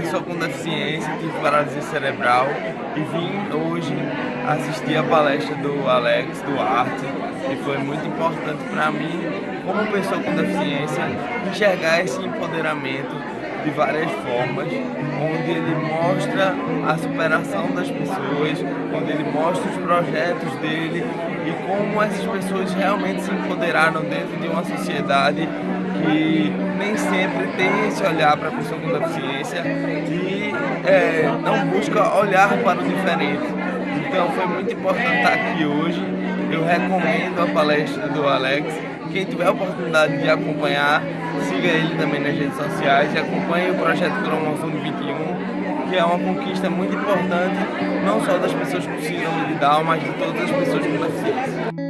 pessoa com deficiência, tive paralisia cerebral e vim hoje assistir a palestra do Alex Duarte e foi muito importante para mim, como pessoa com deficiência, enxergar esse empoderamento de várias formas, onde ele mostra a superação das pessoas, onde ele mostra os projetos dele e como essas pessoas realmente se empoderaram dentro de uma sociedade que nem sempre tem esse olhar para a pessoa com deficiência e é, não busca olhar para o diferente. Então foi muito importante estar aqui hoje. Eu recomendo a palestra do Alex. Quem tiver a oportunidade de acompanhar, siga ele também nas redes sociais e acompanhe o projeto Cromossomo 21, que é uma conquista muito importante, não só das pessoas com síndrome de Down, mas de todas as pessoas com deficiência.